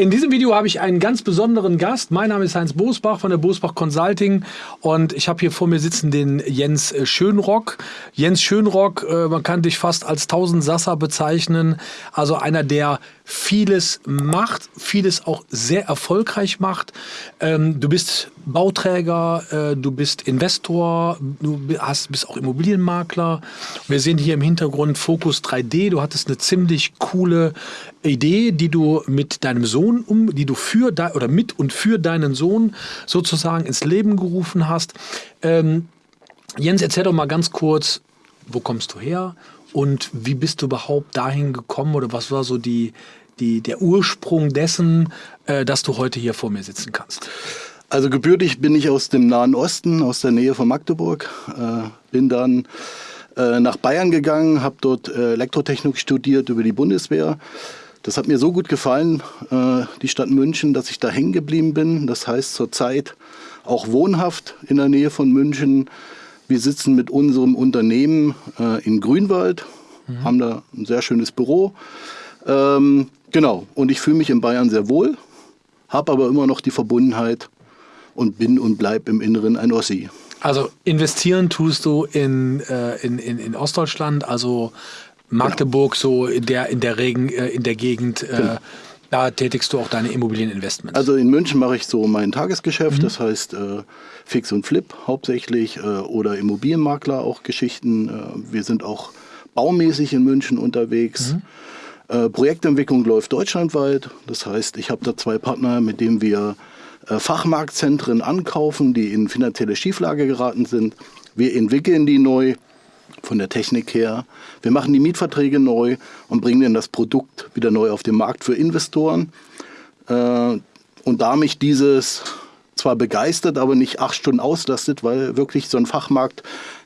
In diesem Video habe ich einen ganz besonderen Gast. Mein Name ist Heinz Bosbach von der Bosbach Consulting und ich habe hier vor mir sitzen den Jens Schönrock. Jens Schönrock, äh, man kann dich fast als Tausendsasser bezeichnen, also einer, der vieles macht, vieles auch sehr erfolgreich macht. Ähm, du bist Bauträger, äh, du bist Investor, du hast, bist auch Immobilienmakler. Wir sehen hier im Hintergrund Focus 3D. Du hattest eine ziemlich coole Idee, die du mit deinem Sohn um, die du für oder mit und für deinen Sohn sozusagen ins Leben gerufen hast. Ähm, Jens, erzähl doch mal ganz kurz, wo kommst du her und wie bist du überhaupt dahin gekommen oder was war so die, die, der Ursprung dessen, äh, dass du heute hier vor mir sitzen kannst? Also gebürtig bin ich aus dem Nahen Osten, aus der Nähe von Magdeburg. Äh, bin dann äh, nach Bayern gegangen, habe dort äh, Elektrotechnik studiert über die Bundeswehr. Das hat mir so gut gefallen, äh, die Stadt München, dass ich da hängen geblieben bin. Das heißt zurzeit auch wohnhaft in der Nähe von München. Wir sitzen mit unserem Unternehmen in Grünwald, mhm. haben da ein sehr schönes Büro. Ähm, genau, und ich fühle mich in Bayern sehr wohl, habe aber immer noch die Verbundenheit und bin und bleib im Inneren ein Ossi. Also investieren tust du in, äh, in, in, in Ostdeutschland, also Magdeburg, genau. so in der, in der Regen, äh, in der Gegend. Äh, genau. Da tätigst du auch deine Immobilieninvestments. Also in München mache ich so mein Tagesgeschäft, mhm. das heißt äh, Fix und Flip hauptsächlich äh, oder Immobilienmakler auch Geschichten. Äh, wir sind auch baumäßig in München unterwegs. Mhm. Äh, Projektentwicklung läuft deutschlandweit. Das heißt, ich habe da zwei Partner, mit denen wir äh, Fachmarktzentren ankaufen, die in finanzielle Schieflage geraten sind. Wir entwickeln die neu von der Technik her. Wir machen die Mietverträge neu und bringen dann das Produkt wieder neu auf den Markt für Investoren. Äh, und da mich dieses zwar begeistert, aber nicht acht Stunden auslastet, weil wirklich so ein Fachmarkt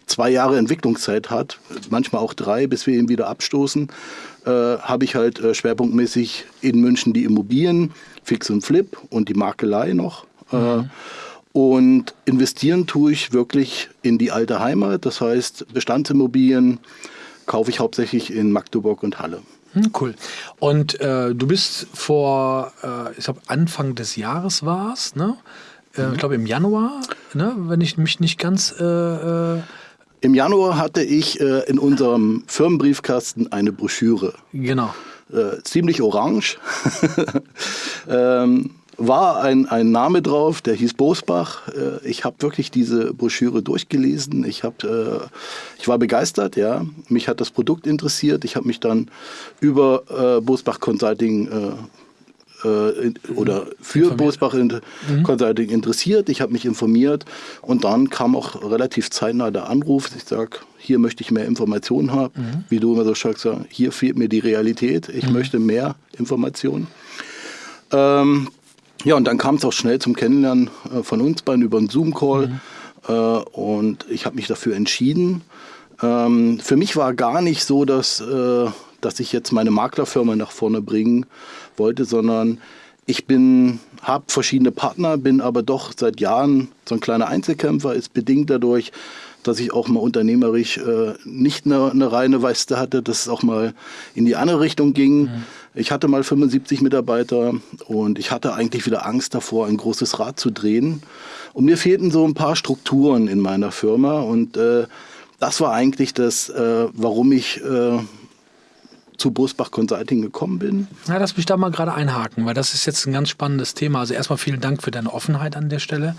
zwei Jahre Entwicklungszeit hat, manchmal auch drei, bis wir ihn wieder abstoßen, äh, habe ich halt äh, schwerpunktmäßig in München die Immobilien, Fix und Flip und die Makelei noch. Äh, mhm. Und investieren tue ich wirklich in die alte Heimat. Das heißt, Bestandsimmobilien kaufe ich hauptsächlich in Magdeburg und Halle. Hm, cool. Und äh, du bist vor, äh, ich glaube, Anfang des Jahres war es, ne? Äh, mhm. Ich glaube im Januar, ne? wenn ich mich nicht ganz... Äh, äh, Im Januar hatte ich äh, in unserem Firmenbriefkasten eine Broschüre. Genau. ziemlich orange. ähm, war ein, ein Name drauf, der hieß Bosbach. Äh, ich habe wirklich diese Broschüre durchgelesen. Ich, hab, äh, ich war begeistert, ja. Mich hat das Produkt interessiert. Ich habe mich dann über äh, Bosbach Consulting oder für informiert. Bosbach mhm. Consulting interessiert. Ich habe mich informiert und dann kam auch relativ zeitnah der Anruf. Ich sage, hier möchte ich mehr Informationen haben. Mhm. Wie du immer so sagst, hier fehlt mir die Realität. Ich mhm. möchte mehr Informationen. Ähm, ja, und dann kam es auch schnell zum Kennenlernen äh, von uns beiden über einen Zoom-Call. Mhm. Äh, und ich habe mich dafür entschieden. Ähm, für mich war gar nicht so, dass, äh, dass ich jetzt meine Maklerfirma nach vorne bringen wollte, sondern ich bin, habe verschiedene Partner, bin aber doch seit Jahren so ein kleiner Einzelkämpfer, ist bedingt dadurch, dass ich auch mal unternehmerisch äh, nicht eine, eine reine Weiste hatte, dass es auch mal in die andere Richtung ging. Mhm. Ich hatte mal 75 Mitarbeiter und ich hatte eigentlich wieder Angst davor, ein großes Rad zu drehen. Und mir fehlten so ein paar Strukturen in meiner Firma und äh, das war eigentlich das, äh, warum ich äh, zu Bosbach Consulting gekommen bin. Ja, lass mich da mal gerade einhaken, weil das ist jetzt ein ganz spannendes Thema. Also erstmal vielen Dank für deine Offenheit an der Stelle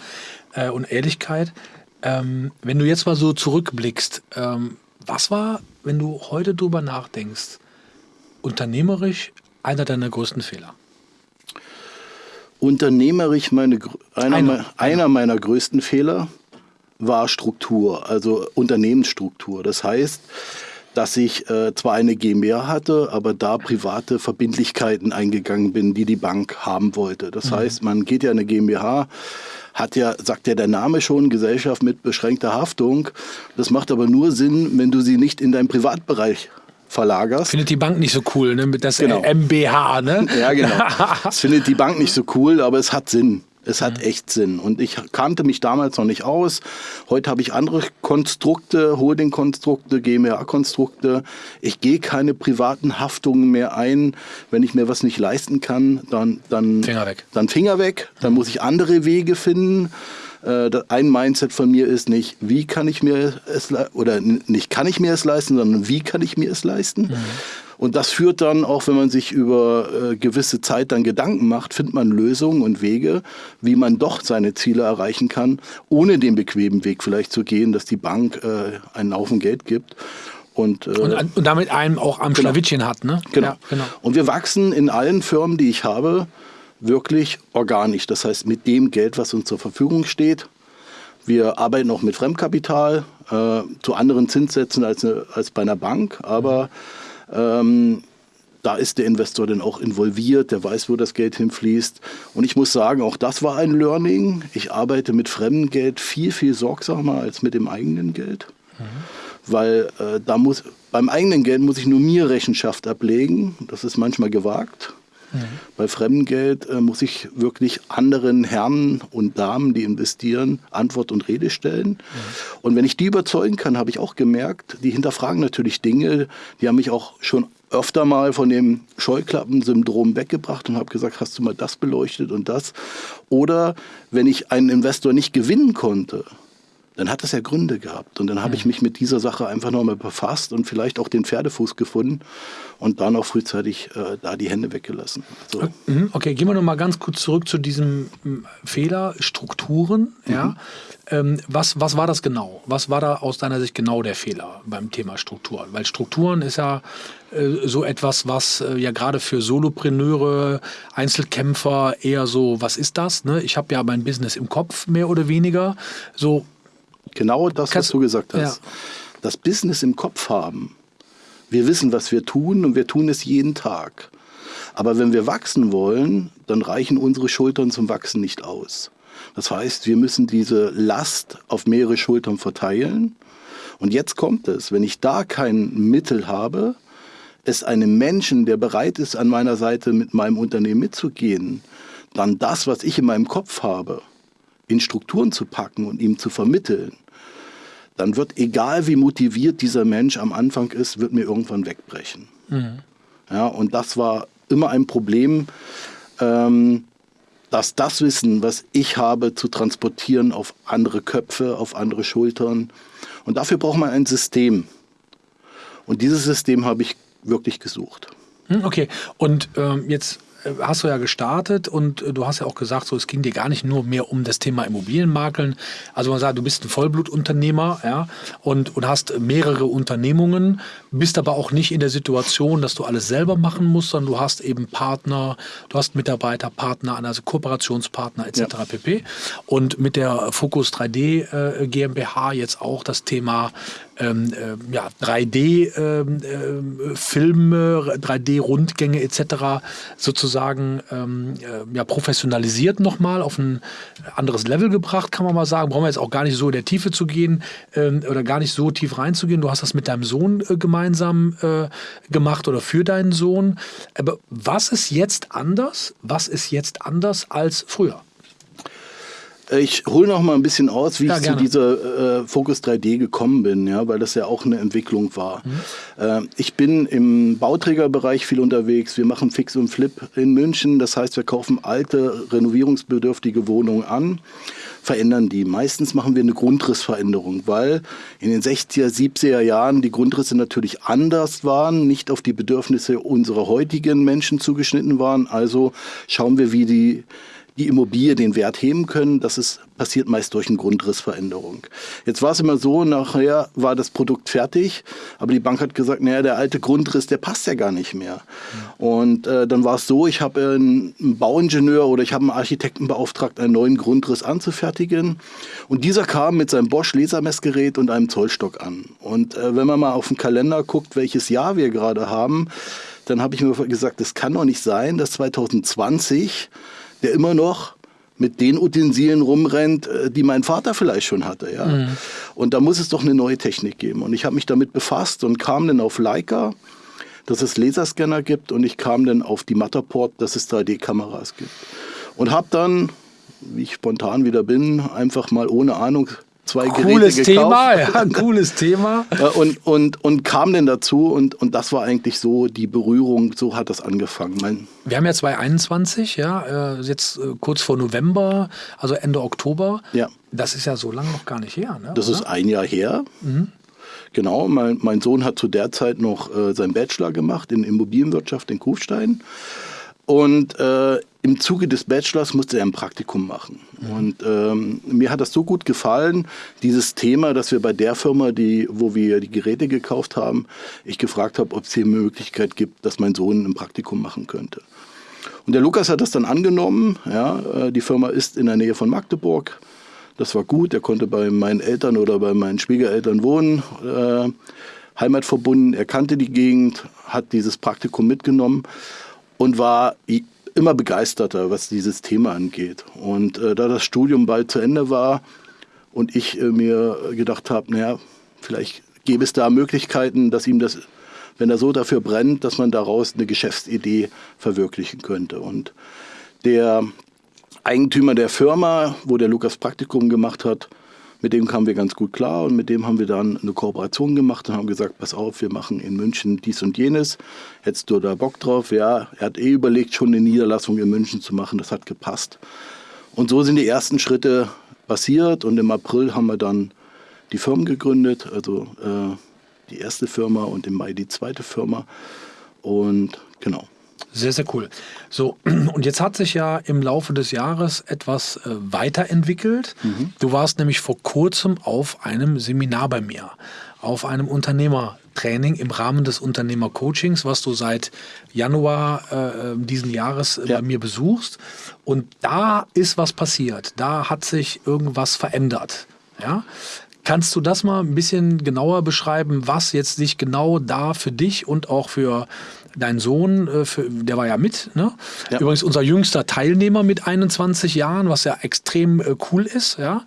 äh, und Ehrlichkeit. Ähm, wenn du jetzt mal so zurückblickst, ähm, was war, wenn du heute drüber nachdenkst, unternehmerisch einer deiner größten Fehler? Unternehmerisch meine, einer, einer, einer meiner größten Fehler war Struktur, also Unternehmensstruktur. Das heißt, dass ich äh, zwar eine GmbH hatte, aber da private Verbindlichkeiten eingegangen bin, die die Bank haben wollte. Das mhm. heißt, man geht ja eine GmbH, hat ja, sagt ja der Name schon, Gesellschaft mit beschränkter Haftung. Das macht aber nur Sinn, wenn du sie nicht in deinem Privatbereich verlagerst. Findet die Bank nicht so cool, ne? Mit das genau. MBH, ne? Ja, genau. das findet die Bank nicht so cool, aber es hat Sinn. Es hat echt Sinn. Und ich kannte mich damals noch nicht aus. Heute habe ich andere Konstrukte, Holding-Konstrukte, GmbH-Konstrukte. Ich gehe keine privaten Haftungen mehr ein. Wenn ich mir was nicht leisten kann, dann, dann, Finger weg. dann Finger weg. Dann muss ich andere Wege finden. Äh, ein Mindset von mir ist nicht, wie kann ich mir es oder nicht kann ich mir es leisten, sondern wie kann ich mir es leisten. Mhm. Und das führt dann, auch wenn man sich über äh, gewisse Zeit dann Gedanken macht, findet man Lösungen und Wege, wie man doch seine Ziele erreichen kann, ohne den bequemen Weg vielleicht zu gehen, dass die Bank äh, einen Haufen Geld gibt. Und, äh, und, und, damit einem auch am genau. Schlawittchen hat. Ne? Genau. Ja, genau. Und wir wachsen in allen Firmen, die ich habe, wirklich organisch. Das heißt, mit dem Geld, was uns zur Verfügung steht. Wir arbeiten auch mit Fremdkapital äh, zu anderen Zinssätzen als, als bei einer Bank, aber ähm, da ist der Investor dann auch involviert, der weiß, wo das Geld hinfließt. Und ich muss sagen, auch das war ein Learning. Ich arbeite mit fremdem Geld viel, viel sorgsamer als mit dem eigenen Geld. Mhm. Weil äh, da muss, beim eigenen Geld muss ich nur mir Rechenschaft ablegen. Das ist manchmal gewagt. Mhm. Bei Fremdgeld äh, muss ich wirklich anderen Herren und Damen, die investieren, Antwort und Rede stellen. Mhm. Und wenn ich die überzeugen kann, habe ich auch gemerkt, die hinterfragen natürlich Dinge, die haben mich auch schon öfter mal von dem Scheuklappensyndrom weggebracht und habe gesagt, hast du mal das beleuchtet und das? Oder wenn ich einen Investor nicht gewinnen konnte, dann hat das ja Gründe gehabt. Und dann habe ich mich mit dieser Sache einfach nochmal befasst und vielleicht auch den Pferdefuß gefunden und dann auch frühzeitig äh, da die Hände weggelassen. So. Äh, mhm, okay, gehen wir nochmal ganz kurz zurück zu diesem hm, Fehler, Strukturen. Ja? Mhm. Ähm, was, was war das genau? Was war da aus deiner Sicht genau der Fehler beim Thema Strukturen? Weil Strukturen ist ja äh, so etwas, was äh, ja gerade für Solopreneure, Einzelkämpfer eher so, was ist das? Ne? Ich habe ja mein Business im Kopf, mehr oder weniger. So, Genau das, Kannst, was du gesagt hast. Ja. Das Business im Kopf haben. Wir wissen, was wir tun und wir tun es jeden Tag. Aber wenn wir wachsen wollen, dann reichen unsere Schultern zum Wachsen nicht aus. Das heißt, wir müssen diese Last auf mehrere Schultern verteilen. Und jetzt kommt es, wenn ich da kein Mittel habe, es einem Menschen, der bereit ist, an meiner Seite mit meinem Unternehmen mitzugehen, dann das, was ich in meinem Kopf habe, in Strukturen zu packen und ihm zu vermitteln, dann wird, egal wie motiviert dieser Mensch am Anfang ist, wird mir irgendwann wegbrechen. Mhm. Ja, und das war immer ein Problem, ähm, dass das Wissen, was ich habe, zu transportieren auf andere Köpfe, auf andere Schultern. Und dafür braucht man ein System. Und dieses System habe ich wirklich gesucht. Hm, okay, und ähm, jetzt hast du ja gestartet und äh, du hast ja auch gesagt, so es ging dir gar nicht nur mehr um das Thema Immobilienmakeln. Also man sagt, du bist ein Vollblutunternehmer, ja, und, und hast mehrere Unternehmungen, bist aber auch nicht in der Situation, dass du alles selber machen musst, sondern du hast eben Partner, du hast Mitarbeiter, Partner, also Kooperationspartner etc. Ja. pp. Und mit der Focus 3D äh, GmbH jetzt auch das Thema ähm, äh, ja, 3D-Filme, ähm, äh, 3D-Rundgänge etc. sozusagen ähm, äh, ja, professionalisiert nochmal auf ein anderes Level gebracht, kann man mal sagen. Brauchen wir jetzt auch gar nicht so in der Tiefe zu gehen ähm, oder gar nicht so tief reinzugehen. Du hast das mit deinem Sohn äh, gemeinsam äh, gemacht oder für deinen Sohn. Aber was ist jetzt anders? Was ist jetzt anders als früher? Ich hole noch mal ein bisschen aus, wie ja, ich gerne. zu dieser äh, Focus 3D gekommen bin, ja, weil das ja auch eine Entwicklung war. Mhm. Äh, ich bin im Bauträgerbereich viel unterwegs. Wir machen Fix und Flip in München. Das heißt, wir kaufen alte, renovierungsbedürftige Wohnungen an, verändern die. Meistens machen wir eine Grundrissveränderung, weil in den 60er, 70er Jahren die Grundrisse natürlich anders waren, nicht auf die Bedürfnisse unserer heutigen Menschen zugeschnitten waren. Also schauen wir, wie die die Immobilie den Wert heben können. Das ist, passiert meist durch eine Grundrissveränderung. Jetzt war es immer so, nachher war das Produkt fertig, aber die Bank hat gesagt, naja, der alte Grundriss, der passt ja gar nicht mehr. Und äh, dann war es so, ich habe einen, einen Bauingenieur oder ich habe einen Architekten beauftragt, einen neuen Grundriss anzufertigen. Und dieser kam mit seinem Bosch Lasermessgerät und einem Zollstock an. Und äh, wenn man mal auf den Kalender guckt, welches Jahr wir gerade haben, dann habe ich mir gesagt, das kann doch nicht sein, dass 2020 der immer noch mit den Utensilien rumrennt, äh, die mein Vater vielleicht schon hatte. Ja? Mhm. Und da muss es doch eine neue Technik geben. Und ich habe mich damit befasst und kam dann auf Leica, dass es Laserscanner gibt und ich kam dann auf die Matterport, dass es 3D-Kameras gibt. Und habe dann wie ich spontan wieder bin, einfach mal ohne Ahnung zwei cooles Geräte gekauft. Thema, ja, cooles Thema. und, und, und kam dann dazu und, und das war eigentlich so die Berührung, so hat das angefangen. Mein Wir haben ja 2021, ja, äh, jetzt äh, kurz vor November, also Ende Oktober. Ja. Das ist ja so lange noch gar nicht her, ne? Das oder? ist ein Jahr her. Genau, mein, mein Sohn hat zu der Zeit noch äh, seinen Bachelor gemacht in Immobilienwirtschaft in Kufstein. Und äh, im Zuge des Bachelors musste er ein Praktikum machen. Und ähm, mir hat das so gut gefallen, dieses Thema, dass wir bei der Firma, die, wo wir die Geräte gekauft haben, ich gefragt habe, ob es hier eine Möglichkeit gibt, dass mein Sohn ein Praktikum machen könnte. Und der Lukas hat das dann angenommen. Ja, äh, die Firma ist in der Nähe von Magdeburg. Das war gut. Er konnte bei meinen Eltern oder bei meinen Schwiegereltern wohnen. Äh, heimatverbunden. Er kannte die Gegend, hat dieses Praktikum mitgenommen und war immer begeisterter, was dieses Thema angeht. Und äh, da das Studium bald zu Ende war und ich äh, mir gedacht habe, naja, vielleicht gäbe es da Möglichkeiten, dass ihm das, wenn er so dafür brennt, dass man daraus eine Geschäftsidee verwirklichen könnte. Und der Eigentümer der Firma, wo der Lukas Praktikum gemacht hat, mit dem kamen wir ganz gut klar und mit dem haben wir dann eine Kooperation gemacht und haben gesagt, pass auf, wir machen in München dies und jenes. Hättest du da Bock drauf? Ja, er hat eh überlegt, schon eine Niederlassung in München zu machen. Das hat gepasst. Und so sind die ersten Schritte passiert und im April haben wir dann die Firmen gegründet, also äh, die erste Firma und im Mai die zweite Firma. Und genau. Sehr, sehr cool. So, und jetzt hat sich ja im Laufe des Jahres etwas äh, weiterentwickelt. Du warst nämlich vor kurzem auf einem Seminar bei mir, auf einem Unternehmertraining im Rahmen des Unternehmercoachings, was du seit Januar äh, äh, diesen Jahres äh, Ja. bei mir besuchst. Und da ist was passiert. Da hat sich irgendwas verändert. Ja? Kannst du das mal ein bisschen genauer beschreiben, was jetzt sich genau da für dich und auch für deinen Sohn, äh, für, der war ja mit, ne? Ja. Übrigens unser jüngster Teilnehmer mit 21 Jahren, was ja extrem äh, cool ist, ja.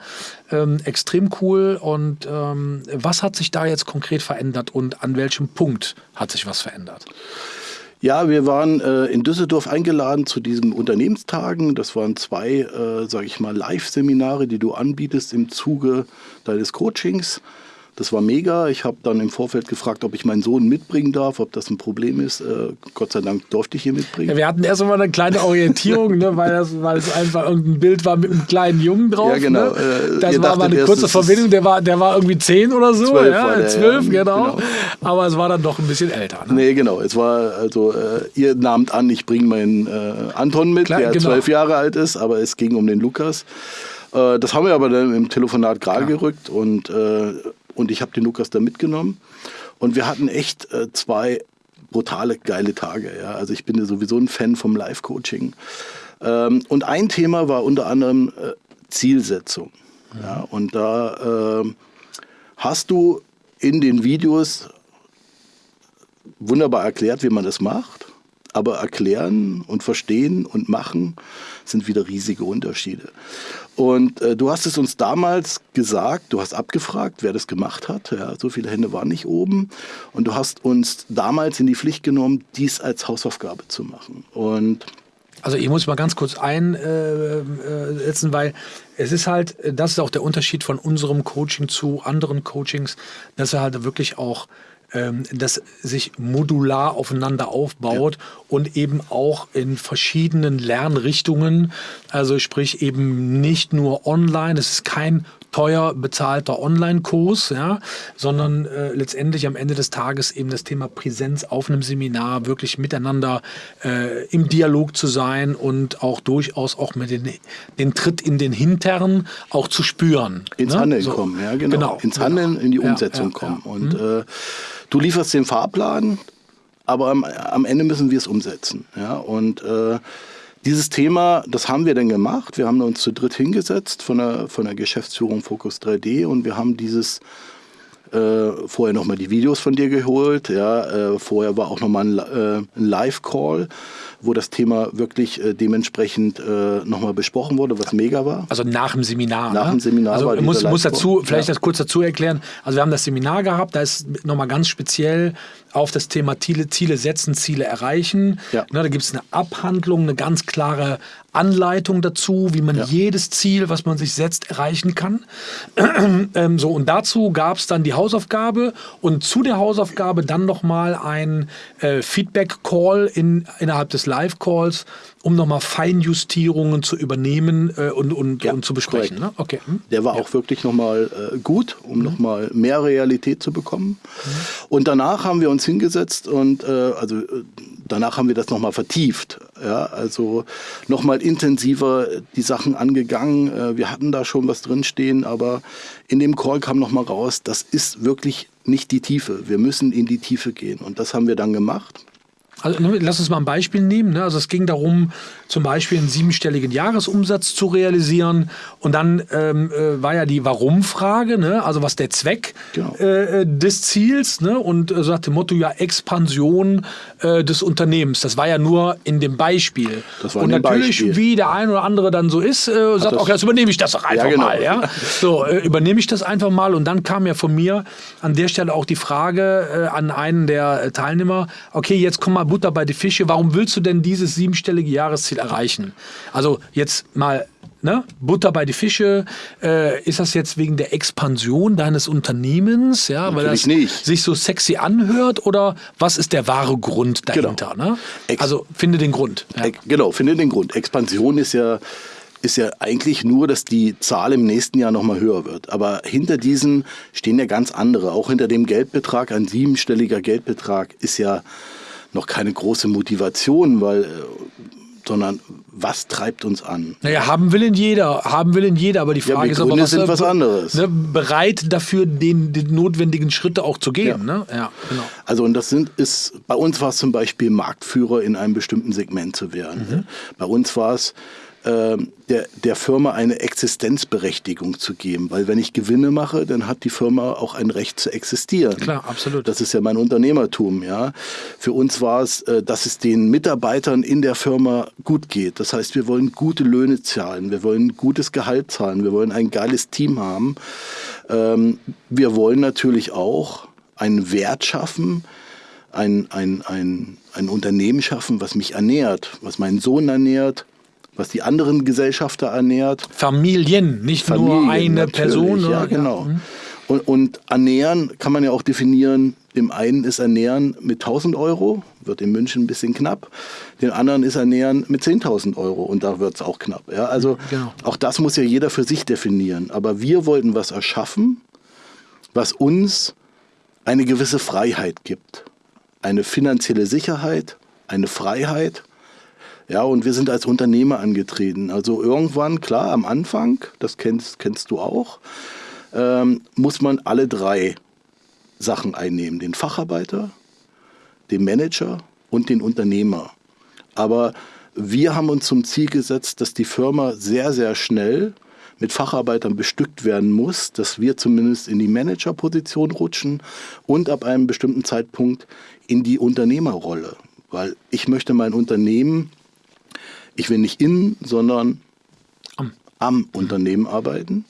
Ähm, extrem cool. Und ähm, was hat sich da jetzt konkret verändert und an welchem Punkt hat sich was verändert? Ja, wir waren äh, in Düsseldorf eingeladen zu diesen Unternehmenstagen. Das waren zwei, äh, sage ich mal, Live-Seminare, die du anbietest im Zuge deines Coachings. Das war mega. Ich habe dann im Vorfeld gefragt, ob ich meinen Sohn mitbringen darf, ob das ein Problem ist. Äh, Gott sei Dank durfte ich ihn mitbringen. Ja, wir hatten erst mal eine kleine Orientierung, ne, weil, das, weil es einfach irgendein Bild war mit einem kleinen Jungen drauf. Ja, genau. Ne? Äh, Das ihr war mal dachtet eine erst, kurze es ist- Verbindung, der war, der war irgendwie zehn oder so. Zwölf ja, der, zwölf, ja, genau. genau. Aber es war dann doch ein bisschen älter. Ne? Nee, genau. Es war also, äh, ihr nahmt an, ich bringe meinen äh, Anton mit, Klar, der genau. zwölf Jahre alt ist, aber es ging um den Lukas. Äh, das haben wir aber dann im Telefonat gerade gerückt und, äh, und ich habe den Lukas da mitgenommen. Und wir hatten echt äh, zwei brutale, geile Tage. Ja? Also ich bin ja sowieso ein Fan vom Live-Coaching. Ähm, und ein Thema war unter anderem äh, Zielsetzung. Ja? Und da ähm, hast du in den Videos wunderbar erklärt, wie man das macht. Aber erklären und verstehen und machen sind wieder riesige Unterschiede. Und äh, du hast es uns damals gesagt, du hast abgefragt, wer das gemacht hat. Ja, so viele Hände waren nicht oben. Und du hast uns damals in die Pflicht genommen, dies als Hausaufgabe zu machen. Und Also ich muss mal ganz kurz einsetzen, weil es ist halt, das ist auch der Unterschied von unserem Coaching zu anderen Coachings, dass er halt wirklich auch ähm, das sich modular aufeinander aufbaut und eben auch in verschiedenen Lernrichtungen, also sprich eben nicht nur online, es ist kein teuer bezahlter Online-Kurs, ja, sondern äh, letztendlich am Ende des Tages eben das Thema Präsenz auf einem Seminar, wirklich miteinander äh, im Dialog zu sein und auch durchaus auch mit den, den Tritt in den Hintern auch zu spüren. ins ne? Handeln So. kommen, ja, genau. genau ins genau. Handeln, in die Umsetzung ja, kommen. ja. Und äh, du lieferst den Fahrplan, aber am, am Ende müssen wir es umsetzen. Ja? Und äh, dieses Thema, das haben wir dann gemacht. Wir haben uns zu dritt hingesetzt von der, von der Geschäftsführung Focus 3D und wir haben dieses äh, vorher nochmal die Videos von dir geholt. Ja, äh, vorher war auch nochmal ein, äh, ein Live-Call, wo das Thema wirklich äh, dementsprechend äh, nochmal besprochen wurde, was mega war. Also nach dem Seminar. Nach ne? dem Seminar Also war ich muss, muss dazu, vielleicht Ja. das kurz dazu erklären. Also wir haben das Seminar gehabt, da ist nochmal ganz speziell auf das Thema Ziele, Ziele setzen, Ziele erreichen. Ja. Ne, da gibt es eine Abhandlung, eine ganz klare Anleitung dazu, wie man ja. jedes Ziel, was man sich setzt, erreichen kann. ähm, so, und dazu gab es dann die Hausaufgabe und zu der Hausaufgabe dann nochmal ein äh, Feedback-Call in, innerhalb des Live-Calls, um nochmal Feinjustierungen zu übernehmen äh, und, und, ja, und, zu besprechen. Ne? Okay. Hm? Der war ja. auch wirklich nochmal äh, gut, um mhm. nochmal mehr Realität zu bekommen. Mhm. Und danach haben wir uns hingesetzt und äh, also äh, danach haben wir das nochmal vertieft. Ja? Also nochmal intensiver die Sachen angegangen. Äh, wir hatten da schon was drinstehen, aber in dem Call kam nochmal raus, das ist wirklich nicht die Tiefe. Wir müssen in die Tiefe gehen. Und das haben wir dann gemacht. Also, ne, lass uns mal ein Beispiel nehmen. Ne? Also es ging darum, zum Beispiel einen siebenstelligen Jahresumsatz zu realisieren. Und dann ähm, äh, war ja die Warum-Frage, ne? also was der Zweck genau. äh, des Ziels. Ne? Und äh, so hat dem Motto ja Expansion äh, des Unternehmens. Das war ja nur in dem Beispiel. Das Und natürlich, Beispiel. wie der ein oder andere dann so ist, äh, sagt, okay, jetzt übernehme ich das doch einfach ja, genau. mal. Ja? So, äh, übernehme ich das einfach mal. Und dann kam ja von mir an der Stelle auch die Frage an einen der Teilnehmer, okay, jetzt komm mal Butter bei die Fische. Warum willst du denn dieses siebenstellige Jahresziel erreichen? Also jetzt mal Ne? Butter bei die Fische. Äh, ist das jetzt wegen der Expansion deines Unternehmens, ja, weil das nicht. sich so sexy anhört oder was ist der wahre Grund dahinter? Genau. Ne? Also finde den Grund. Ja. Genau, finde den Grund. Expansion ist ja ist ja eigentlich nur, dass die Zahl im nächsten Jahr nochmal höher wird. Aber hinter diesen stehen ja ganz andere. Auch hinter dem Geldbetrag, ein siebenstelliger Geldbetrag, ist ja noch keine große Motivation, weil, äh, sondern was treibt uns an? Naja, haben will in jeder, haben will in jeder, aber die Frage ja, ist aber, was, sind was anderes. Ne, bereit dafür, den, den notwendigen Schritte auch zu gehen. Ja. Ne? Ja, genau. Also und das sind, ist, bei uns war es zum Beispiel Marktführer in einem bestimmten Segment zu werden. Mhm. Bei uns war es ähm, der, der Firma eine Existenzberechtigung zu geben. Weil wenn ich Gewinne mache, dann hat die Firma auch ein Recht zu existieren. Klar, absolut. Das ist ja mein Unternehmertum. Ja. Für uns war es, äh, dass es den Mitarbeitern in der Firma gut geht. Das heißt, wir wollen gute Löhne zahlen, wir wollen gutes Gehalt zahlen, wir wollen ein geiles Team haben. Ähm, wir wollen natürlich auch einen Wert schaffen, ein, ein, ein, ein Unternehmen schaffen, was mich ernährt, was meinen Sohn ernährt, was die anderen Gesellschafter ernährt. Familien, nicht Familien, nur eine Person. Ja, genau. Ja. Und, und, ernähren kann man ja auch definieren. Dem einen ist ernähren mit 1000 Euro, wird in München ein bisschen knapp. Den anderen ist ernähren mit 10.000 Euro und da wird es auch knapp. Ja, also genau. auch das muss ja jeder für sich definieren. Aber wir wollten was erschaffen, was uns eine gewisse Freiheit gibt. Eine finanzielle Sicherheit, eine Freiheit ja, und wir sind als Unternehmer angetreten. Also irgendwann, klar, am Anfang, das kennst, kennst du auch, ähm, muss man alle drei Sachen einnehmen. Den Facharbeiter, den Manager und den Unternehmer. Aber wir haben uns zum Ziel gesetzt, dass die Firma sehr, sehr schnell mit Facharbeitern bestückt werden muss, dass wir zumindest in die Managerposition rutschen und ab einem bestimmten Zeitpunkt in die Unternehmerrolle. Weil ich möchte mein Unternehmen ich will nicht in, sondern am, am Unternehmen arbeiten.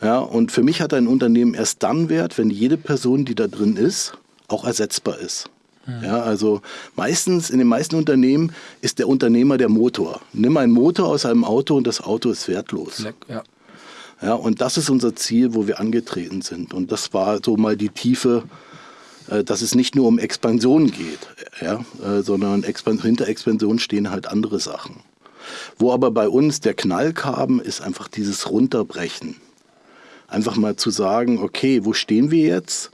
Ja, und für mich hat ein Unternehmen erst dann Wert, wenn jede Person, die da drin ist, auch ersetzbar ist. Mhm. Ja, also meistens, in den meisten Unternehmen ist der Unternehmer der Motor. Nimm einen Motor aus einem Auto und das Auto ist wertlos. Ja. Ja, und das ist unser Ziel, wo wir angetreten sind. Und das war so mal die Tiefe, äh, dass es nicht nur um Expansion geht, ja, äh, sondern hinter Expansion stehen halt andere Sachen. Wo aber bei uns der Knall kam, ist einfach dieses Runterbrechen. Einfach mal zu sagen, okay, wo stehen wir jetzt?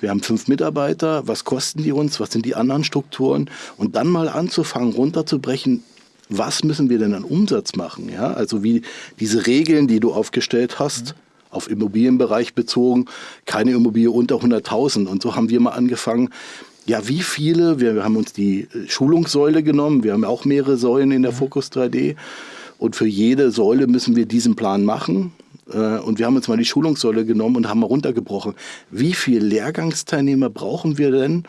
Wir haben fünf Mitarbeiter, was kosten die uns, was sind die anderen Strukturen? Und dann mal anzufangen, runterzubrechen, was müssen wir denn an Umsatz machen? Ja? Also wie diese Regeln, die du aufgestellt hast, mhm. auf Immobilienbereich bezogen, keine Immobilie unter 100.000. Und so haben wir mal angefangen, ja, wie viele? Wir, haben uns die äh, Schulungssäule genommen. Wir haben auch mehrere Säulen in der mhm. Focus 3D. Und für jede Säule müssen wir diesen Plan machen. Äh, und wir haben uns mal die Schulungssäule genommen und haben mal runtergebrochen. Wie viele Lehrgangsteilnehmer brauchen wir denn,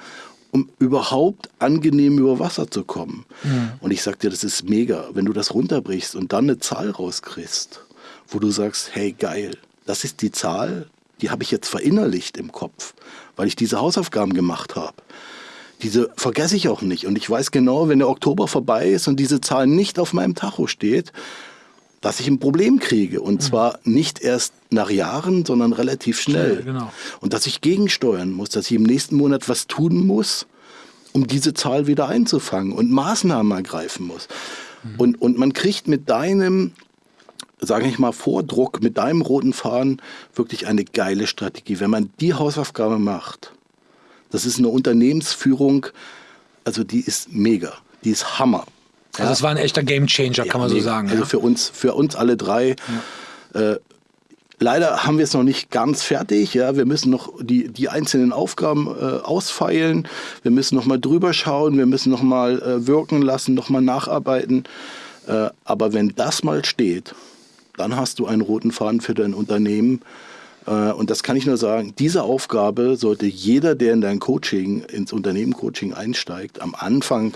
um überhaupt angenehm über Wasser zu kommen? Mhm. Und ich sag dir, das ist mega, wenn du das runterbrichst und dann eine Zahl rauskriegst, wo du sagst, hey geil, das ist die Zahl, die habe ich jetzt verinnerlicht im Kopf, weil ich diese Hausaufgaben gemacht habe. diese vergesse ich auch nicht. Und ich weiß genau, wenn der Oktober vorbei ist und diese Zahl nicht auf meinem Tacho steht, dass ich ein Problem kriege. Und mhm. zwar nicht erst nach Jahren, sondern relativ schnell. schnell genau. Und dass ich gegensteuern muss, dass ich im nächsten Monat was tun muss, um diese Zahl wieder einzufangen und Maßnahmen ergreifen muss. Mhm. Und, und man kriegt mit deinem, sage ich mal, Vordruck, mit deinem roten Faden wirklich eine geile Strategie. Wenn man die Hausaufgabe macht, das ist eine Unternehmensführung, also die ist mega, die ist Hammer. Also es war ein echter Gamechanger, kann man so sagen. Also ja. für uns, für uns alle drei. Äh, leider haben wir es noch nicht ganz fertig. Ja, wir müssen noch die, die einzelnen Aufgaben äh, ausfeilen. Wir müssen noch mal drüber schauen. Wir müssen noch mal äh, wirken lassen, noch mal nacharbeiten. Äh, aber wenn das mal steht, dann hast du einen roten Faden für dein Unternehmen. Äh, und das kann ich nur sagen, diese Aufgabe sollte jeder, der in dein Coaching, ins Unternehmen-Coaching einsteigt, am Anfang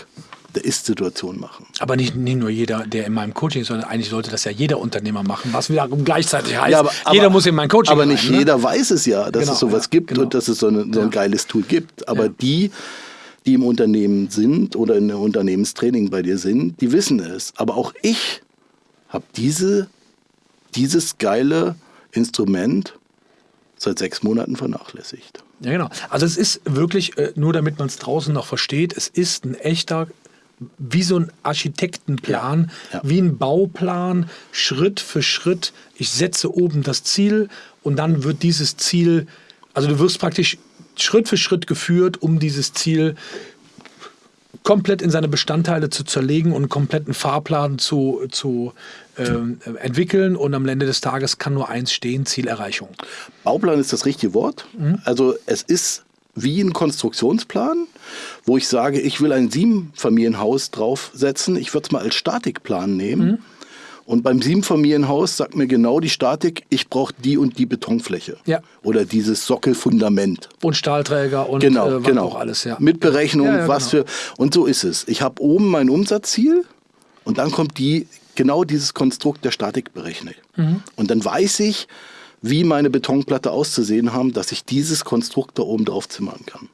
der Ist-Situation machen. Aber nicht, nicht nur jeder, der in meinem Coaching ist, sondern eigentlich sollte das ja jeder Unternehmer machen, was wiederum gleichzeitig heißt, ja, aber, jeder muss in mein Coaching Aber nicht rein, ne? jeder weiß es ja, dass genau, es sowas ja, gibt genau. und dass es so, eine, so ein ja. geiles Tool gibt. Aber die, die im Unternehmen sind oder in einem Unternehmenstraining bei dir sind, die wissen es. Aber auch ich habe diese, dieses geile Instrument seit sechs Monaten vernachlässigt. Ja, genau. Also es ist wirklich, äh, nur damit man es draußen noch versteht, es ist ein echter wie so ein Architektenplan, ja, ja. wie ein Bauplan, Schritt für Schritt. Ich setze oben das Ziel und dann wird dieses Ziel, also du wirst praktisch Schritt für Schritt geführt, um dieses Ziel komplett in seine Bestandteile zu zerlegen und einen kompletten Fahrplan zu, zu äh, entwickeln. Und am Ende des Tages kann nur eins stehen, Zielerreichung. Bauplan ist das richtige Wort. Mhm. Also es ist wie ein Konstruktionsplan, wo ich sage, ich will ein Siebenfamilienhaus draufsetzen. Ich würde es mal als Statikplan nehmen. Mhm. Und beim Siebenfamilienhaus sagt mir genau die Statik, ich brauche die und die Betonfläche. Ja. Oder dieses Sockelfundament. Und Stahlträger und genau, äh, genau. auch alles, ja. Mit Berechnung, ja, ja, was genau. für. Und so ist es. Ich habe oben mein Umsatzziel und dann kommt die, genau dieses Konstrukt der Statik berechnet. Mhm. Und dann weiß ich, wie meine Betonplatte auszusehen haben, dass ich dieses Konstrukt da oben drauf zimmern kann.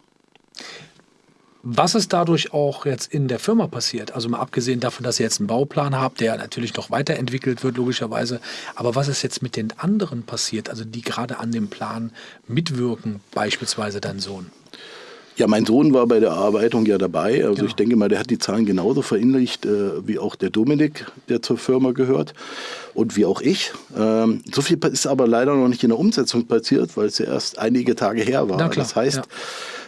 Was ist dadurch auch jetzt in der Firma passiert? Also mal abgesehen davon, dass ihr jetzt einen Bauplan habt, der natürlich noch weiterentwickelt wird, logischerweise. Aber was ist jetzt mit den anderen passiert, also die gerade an dem Plan mitwirken, beispielsweise dein Sohn? Ja, mein Sohn war bei der Erarbeitung ja dabei. Also genau. ich denke mal, der hat die Zahlen genauso verinnerlicht äh, wie auch der Dominik, der zur Firma gehört und wie auch ich. Ähm, so viel ist aber leider noch nicht in der Umsetzung passiert, weil es ja erst einige Tage her war. Das heißt, ja.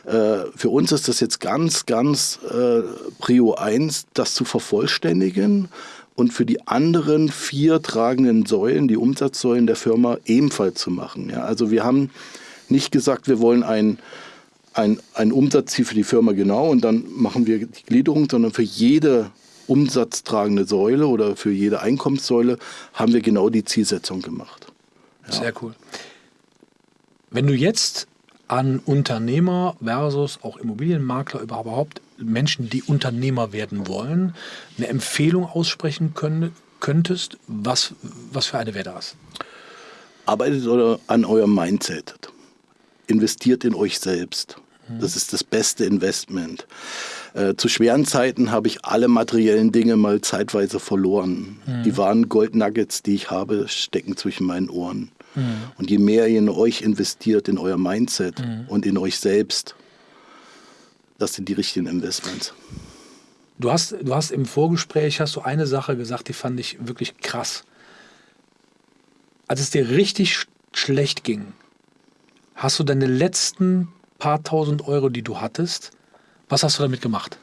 Äh, für uns ist das jetzt ganz, ganz äh, Prio 1, das zu vervollständigen und für die anderen vier tragenden Säulen, die Umsatzsäulen der Firma, ebenfalls zu machen. Ja, also wir haben nicht gesagt, wir wollen ein ein, ein Umsatzziel für die Firma genau und dann machen wir die Gliederung, sondern für jede umsatztragende Säule oder für jede Einkommenssäule haben wir genau die Zielsetzung gemacht. Ja. Sehr cool. Wenn du jetzt an Unternehmer versus auch Immobilienmakler überhaupt Menschen, die Unternehmer werden wollen, eine Empfehlung aussprechen können, könntest, was, was für eine wäre das? Arbeitet an eurem Mindset investiert in euch selbst. Das ist das beste Investment. Äh, zu schweren Zeiten habe ich alle materiellen Dinge mal zeitweise verloren. Mhm. Die wahren Goldnuggets, die ich habe, stecken zwischen meinen Ohren. Mhm. Und je mehr ihr in euch investiert, in euer Mindset mhm. und in euch selbst, das sind die richtigen Investments. Du hast, du hast im Vorgespräch hast du eine Sache gesagt, die fand ich wirklich krass. Als es dir richtig schlecht ging, hast du deine letzten paar tausend Euro, die du hattest, was hast du damit gemacht?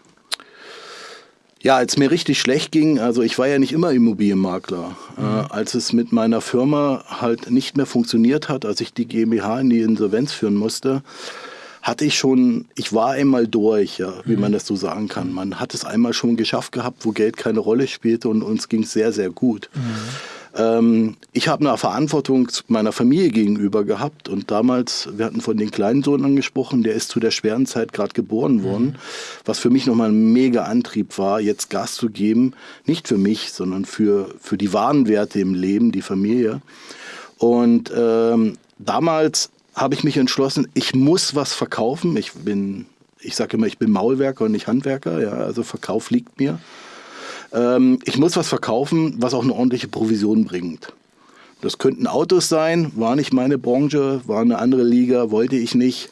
Ja, als mir richtig schlecht ging, also ich war ja nicht immer Immobilienmakler. Mhm. Äh, als es mit meiner Firma halt nicht mehr funktioniert hat, als ich die GmbH in die Insolvenz führen musste, hatte ich schon, ich war einmal durch, ja, wie mhm. man das so sagen kann. Man hat es einmal schon geschafft gehabt, wo Geld keine Rolle spielte und uns ging es sehr, sehr gut. Mhm. Ähm, ich habe eine Verantwortung meiner Familie gegenüber gehabt und damals, wir hatten von den kleinen Sohn angesprochen, der ist zu der schweren Zeit gerade geboren mhm. worden, was für mich nochmal ein mega Antrieb war, jetzt Gas zu geben, nicht für mich, sondern für, für die wahren Werte im Leben, die Familie. Und ähm, damals habe ich mich entschlossen, ich muss was verkaufen. Ich bin ich sage immer, ich bin Maulwerker und nicht Handwerker, ja, also Verkauf liegt mir. Ähm, ich muss was verkaufen, was auch eine ordentliche Provision bringt. Das könnten Autos sein, war nicht meine Branche, war eine andere Liga, wollte ich nicht.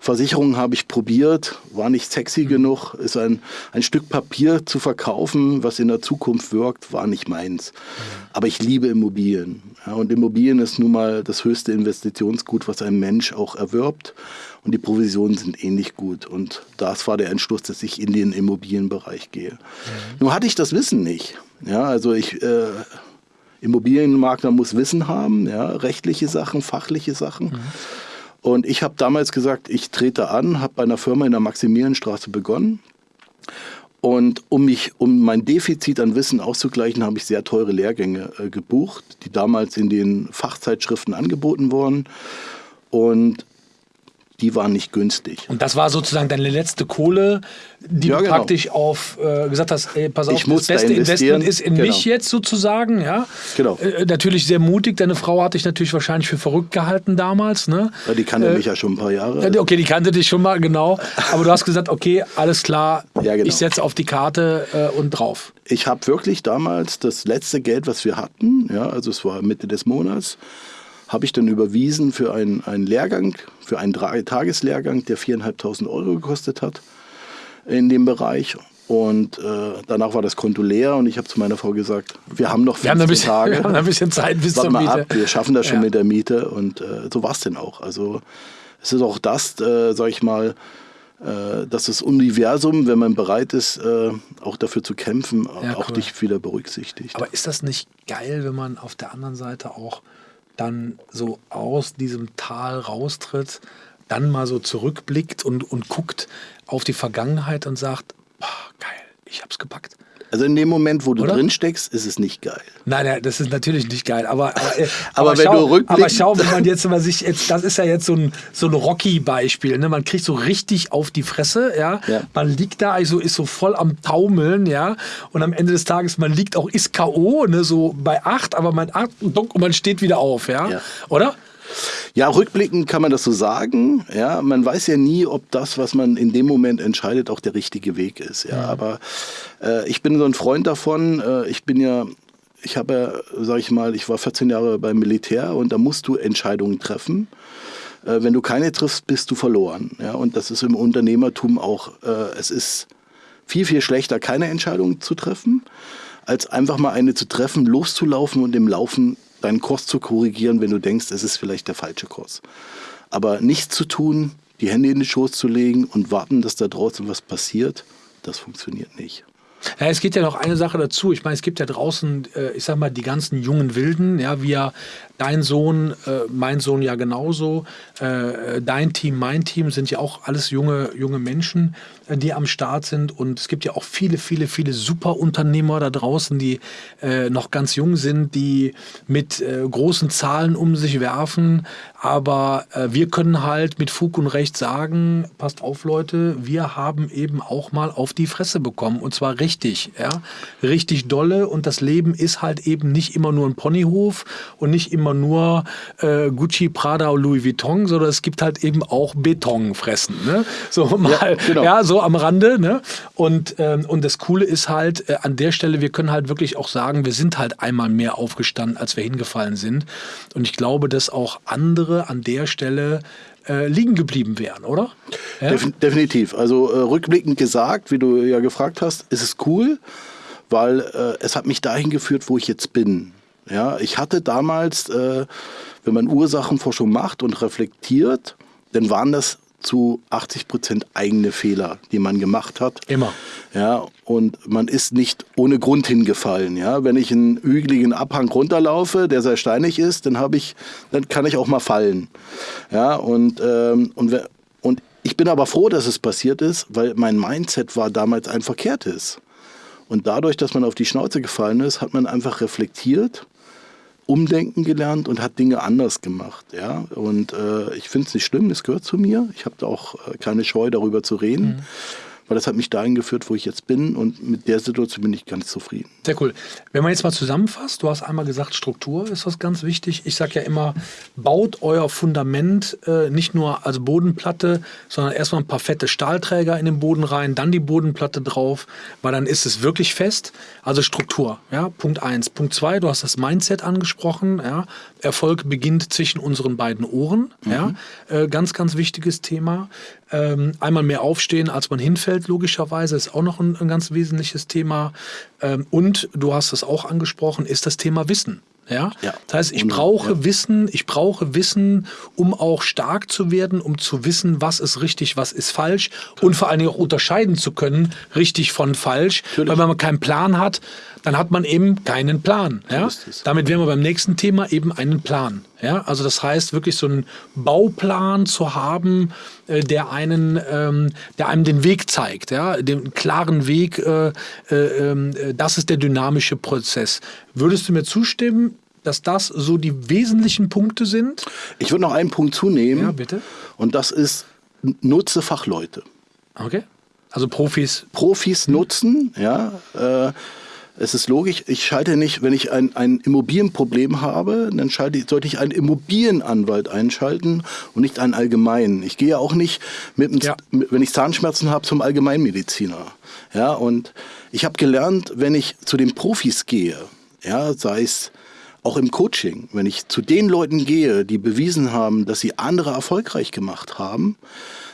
Versicherungen habe ich probiert, war nicht sexy mhm. genug, ist ein, ein Stück Papier zu verkaufen, was in der Zukunft wirkt, war nicht meins. Aber ich liebe Immobilien. Ja, und Immobilien ist nun mal das höchste Investitionsgut, was ein Mensch auch erwirbt. Und die Provisionen sind ähnlich gut. Und das war der Entschluss, dass ich in den Immobilienbereich gehe. Mhm. Nun hatte ich das Wissen nicht. Ja, also ich, äh, Immobilienmakler muss Wissen haben, ja, rechtliche Sachen, fachliche Sachen. Mhm. Und ich habe damals gesagt, ich trete an, habe bei einer Firma in der Maximilianstraße begonnen. Und um mich, um mein Defizit an Wissen auszugleichen, habe ich sehr teure Lehrgänge äh, gebucht, die damals in den Fachzeitschriften angeboten wurden. Und die waren nicht günstig. Und das war sozusagen deine letzte Kohle, die ja, du genau. praktisch auf äh, gesagt hast, ey, pass auf, ich das beste da Investment ist in genau. mich jetzt sozusagen, ja. Genau. Äh, natürlich sehr mutig. Deine Frau hat dich natürlich wahrscheinlich für verrückt gehalten damals, ne? Ja, die kannte äh, mich ja schon ein paar Jahre. okay, die kannte dich schon mal, genau. Aber du hast gesagt, okay, alles klar, ja, genau. ich setze auf die Karte äh, und drauf. Ich habe wirklich damals das letzte Geld, was wir hatten, ja, also es war Mitte des Monats, habe ich dann überwiesen für einen, einen Lehrgang, für einen Tageslehrgang, der 4.500 Euro gekostet hat in dem Bereich. Und äh, danach war das Konto leer und ich habe zu meiner Frau gesagt, wir haben noch 15 wir bisschen, Tage. Wir haben ein bisschen Zeit bis zur Miete. Ab, wir schaffen das schon ja. mit der Miete und äh, so war es denn auch. Also es ist auch das, äh, sage ich mal, äh, dass das Universum, wenn man bereit ist, äh, auch dafür zu kämpfen, ja, auch cool. dich wieder berücksichtigt. Aber ist das nicht geil, wenn man auf der anderen Seite auch dann so aus diesem Tal raustritt, dann mal so zurückblickt und, und guckt auf die Vergangenheit und sagt, boah, geil, ich hab's gepackt. Also in dem Moment, wo du Oder? drin steckst, ist es nicht geil. Nein, nein, das ist natürlich nicht geil. Aber, äh, aber, aber wenn schau, du rückblickst. Aber schau, wenn man jetzt mal sich jetzt, das ist ja jetzt so ein, so ein Rocky-Beispiel. Ne? Man kriegt so richtig auf die Fresse, ja? ja. Man liegt da, also ist so voll am Taumeln, ja. Und am Ende des Tages, man liegt auch, ist K.O., ne? so bei acht, aber man acht und man steht wieder auf, ja. ja. Oder? Ja, rückblickend kann man das so sagen. Ja, man weiß ja nie, ob das, was man in dem Moment entscheidet, auch der richtige Weg ist. Ja, ja. aber äh, ich bin so ein Freund davon. Äh, ich bin ja, ich habe ja, sag ich mal, ich war 14 Jahre beim Militär und da musst du Entscheidungen treffen. Äh, wenn du keine triffst, bist du verloren. Ja, und das ist im Unternehmertum auch. Äh, es ist viel, viel schlechter, keine Entscheidung zu treffen, als einfach mal eine zu treffen, loszulaufen und im Laufen deinen Kurs zu korrigieren, wenn du denkst, es ist vielleicht der falsche Kurs. Aber nichts zu tun, die Hände in den Schoß zu legen und warten, dass da draußen was passiert, das funktioniert nicht. Ja, es geht ja noch eine Sache dazu. Ich meine, es gibt ja draußen, äh, ich sag mal, die ganzen jungen Wilden, ja, ja dein Sohn, äh, mein Sohn ja genauso, äh, dein Team, mein Team sind ja auch alles junge, junge Menschen, äh, die am Start sind. Und es gibt ja auch viele, viele, viele Superunternehmer da draußen, die äh, noch ganz jung sind, die mit äh, großen Zahlen um sich werfen. Aber wir können halt mit Fug und Recht sagen, passt auf Leute, wir haben eben auch mal auf die Fresse bekommen. Und zwar richtig, ja, richtig dolle. Und das Leben ist halt eben nicht immer nur ein Ponyhof und nicht immer immer nur äh, Gucci, Prada und Louis Vuitton, sondern es gibt halt eben auch Betonfressen. Ne? So mal, ja, genau. ja, so am Rande. Ne? Und, ähm, und das Coole ist halt, äh, an der Stelle, wir können halt wirklich auch sagen, wir sind halt einmal mehr aufgestanden, als wir hingefallen sind. Und ich glaube, dass auch andere an der Stelle äh, liegen geblieben wären, oder? Ja? definitiv. Also äh, rückblickend gesagt, wie du ja gefragt hast, ist es cool, weil äh, es hat mich dahin geführt, wo ich jetzt bin. Ja, ich hatte damals, äh, wenn man Ursachenforschung macht und reflektiert, dann waren das zu 80 Prozent eigene Fehler, die man gemacht hat. Immer. Ja, und man ist nicht ohne Grund hingefallen. Ja, wenn ich einen hügeligen Abhang runterlaufe, der sehr steinig ist, dann habe ich, dann kann ich auch mal fallen. Ja, und, ähm, und, und ich bin aber froh, dass es passiert ist, weil mein Mindset war damals ein verkehrtes. Und dadurch, dass man auf die Schnauze gefallen ist, hat man einfach reflektiert umdenken gelernt und hat Dinge anders gemacht. Ja? Und äh, ich finde es nicht schlimm, es gehört zu mir. Ich habe da auch äh, keine Scheu, darüber zu reden. Mhm. Weil das hat mich dahin geführt, wo ich jetzt bin und mit der Situation bin ich ganz zufrieden. Sehr cool. Wenn man jetzt mal zusammenfasst, du hast einmal gesagt, Struktur ist was ganz wichtig. Ich sage ja immer, baut euer Fundament äh, nicht nur als Bodenplatte, sondern erstmal ein paar fette Stahlträger in den Boden rein, dann die Bodenplatte drauf, weil dann ist es wirklich fest. Also Struktur, ja, Punkt eins. Punkt zwei, du hast das Mindset angesprochen, ja. Erfolg beginnt zwischen unseren beiden Ohren, mhm. ja. Äh, ganz, ganz wichtiges Thema. Ähm, einmal mehr aufstehen, als man hinfällt, logischerweise, ist auch noch ein, ein ganz wesentliches Thema. Ähm, und du hast es auch angesprochen, ist das Thema Wissen. Ja? ja? Das heißt, ich brauche ja. Wissen, ich brauche Wissen, um auch stark zu werden, um zu wissen, was ist richtig, was ist falsch Klar. und vor allen Dingen auch unterscheiden zu können, richtig von falsch. Natürlich. Weil wenn man keinen Plan hat, dann hat man eben keinen Plan. Ja? Damit wären wir beim nächsten Thema eben einen Plan. Ja? Also das heißt, wirklich so einen Bauplan zu haben, äh, der, einen, ähm, der einem den Weg zeigt, ja? den klaren Weg, äh, äh, ähm, das ist der dynamische Prozess. Würdest du mir zustimmen, dass das so die wesentlichen Punkte sind? Ich würde noch einen Punkt zunehmen. Ja, bitte. Und das ist, nutze Fachleute. Okay. Also Profis. Profis nutzen, ja. Äh, es ist logisch, ich schalte nicht, wenn ich ein, ein Immobilienproblem habe, dann schalte, sollte ich einen Immobilienanwalt einschalten und nicht einen allgemeinen. Ich gehe auch nicht, mit, dem, ja. wenn ich Zahnschmerzen habe, zum Allgemeinmediziner. Ja, und ich habe gelernt, wenn ich zu den Profis gehe, ja, sei es auch im Coaching, wenn ich zu den Leuten gehe, die bewiesen haben, dass sie andere erfolgreich gemacht haben,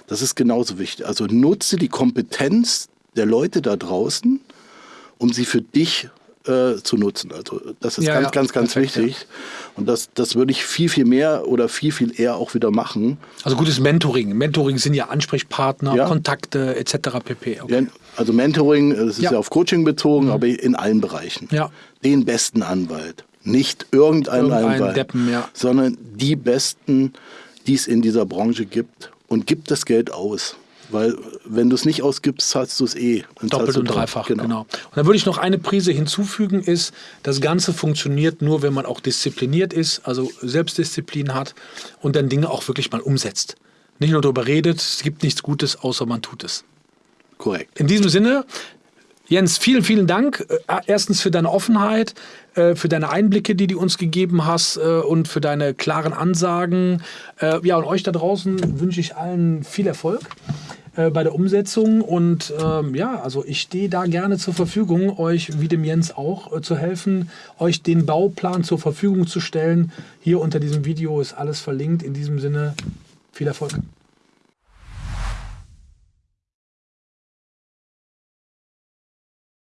das ist genauso wichtig. Also nutze die Kompetenz der Leute da draußen um sie für dich äh, zu nutzen. Also das ist ja, ganz, ja. ganz, ganz Perfekt, wichtig. Ja. Und das, das würde ich viel, viel mehr oder viel, viel eher auch wieder machen. Also gutes Mentoring. Mentoring sind ja Ansprechpartner, Kontakte etc. pp. Okay. also Mentoring, das ist ja, auf Coaching bezogen, mhm. aber in allen Bereichen. Ja. Den besten Anwalt. Nicht irgendein, irgendein Anwalt, Deppen, sondern die besten, die es in dieser Branche gibt. Und gibt das Geld aus. Weil wenn du es nicht ausgibst, zahlst du es eh. Doppelt und dreifach, genau. genau. Und dann würde ich noch eine Prise hinzufügen, ist, das Ganze funktioniert nur, wenn man auch diszipliniert ist, also Selbstdisziplin hat und dann Dinge auch wirklich mal umsetzt. Nicht nur darüber redet, es gibt nichts Gutes, außer man tut es. Korrekt. In diesem Sinne, Jens, vielen, vielen Dank. Äh, erstens für deine Offenheit, äh, für deine Einblicke, die du uns gegeben hast äh, und für deine klaren Ansagen. Ja, und euch da draußen wünsche ich allen viel Erfolg bei der Umsetzung. Und ähm, ja, also ich stehe da gerne zur Verfügung, euch wie dem Jens auch zu helfen, euch den Bauplan zur Verfügung zu stellen. Hier unter diesem Video ist alles verlinkt. In diesem Sinne, viel Erfolg.